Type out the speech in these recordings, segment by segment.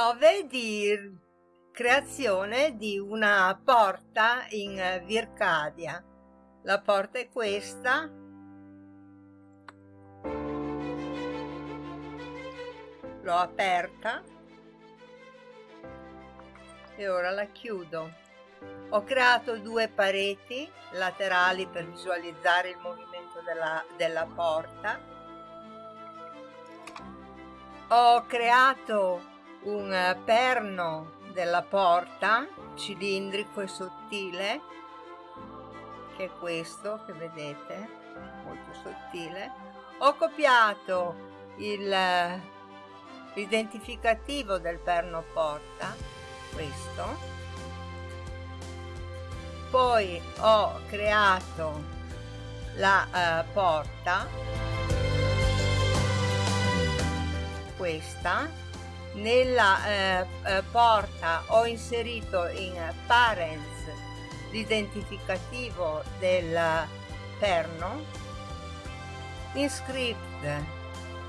prove di creazione di una porta in Vircadia. La porta è questa. L'ho aperta e ora la chiudo. Ho creato due pareti laterali per visualizzare il movimento della, della porta. Ho creato un perno della porta cilindrico e sottile che è questo che vedete molto sottile. Ho copiato l'identificativo del perno porta questo. Poi ho creato la uh, porta questa nella eh, eh, porta ho inserito in parents l'identificativo del perno. In script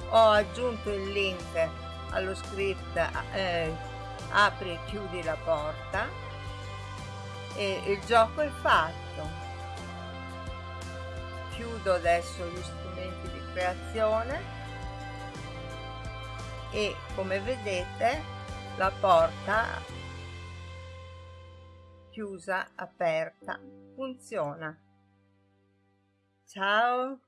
ho aggiunto il link allo script eh, apri e chiudi la porta e il gioco è fatto. Chiudo adesso gli strumenti di creazione e come vedete la porta chiusa aperta funziona. Ciao